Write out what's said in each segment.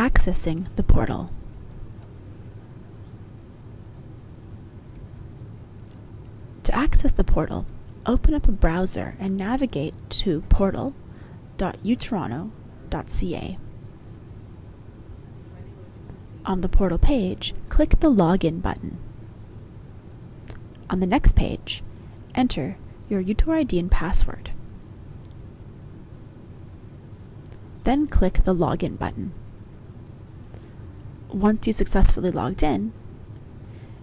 Accessing the portal. To access the portal, open up a browser and navigate to portal.utoronto.ca. On the portal page, click the Login button. On the next page, enter your UTOR ID and password. Then click the Login button. Once you successfully logged in,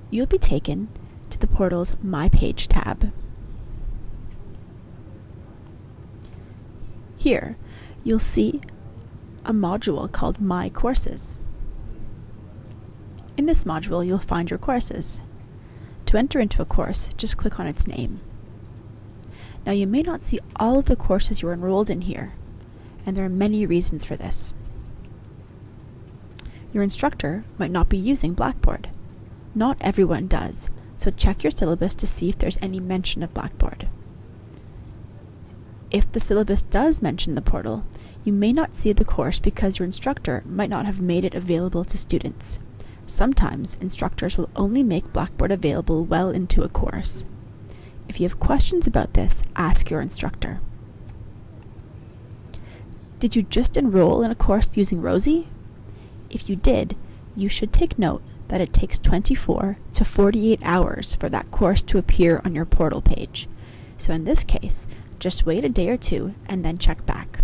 you'll be taken to the portal's My Page tab. Here, you'll see a module called My Courses. In this module, you'll find your courses. To enter into a course, just click on its name. Now, you may not see all of the courses you're enrolled in here, and there are many reasons for this. Your instructor might not be using Blackboard. Not everyone does, so check your syllabus to see if there's any mention of Blackboard. If the syllabus does mention the portal, you may not see the course because your instructor might not have made it available to students. Sometimes instructors will only make Blackboard available well into a course. If you have questions about this, ask your instructor. Did you just enroll in a course using ROSI? If you did, you should take note that it takes 24 to 48 hours for that course to appear on your portal page. So in this case, just wait a day or two and then check back.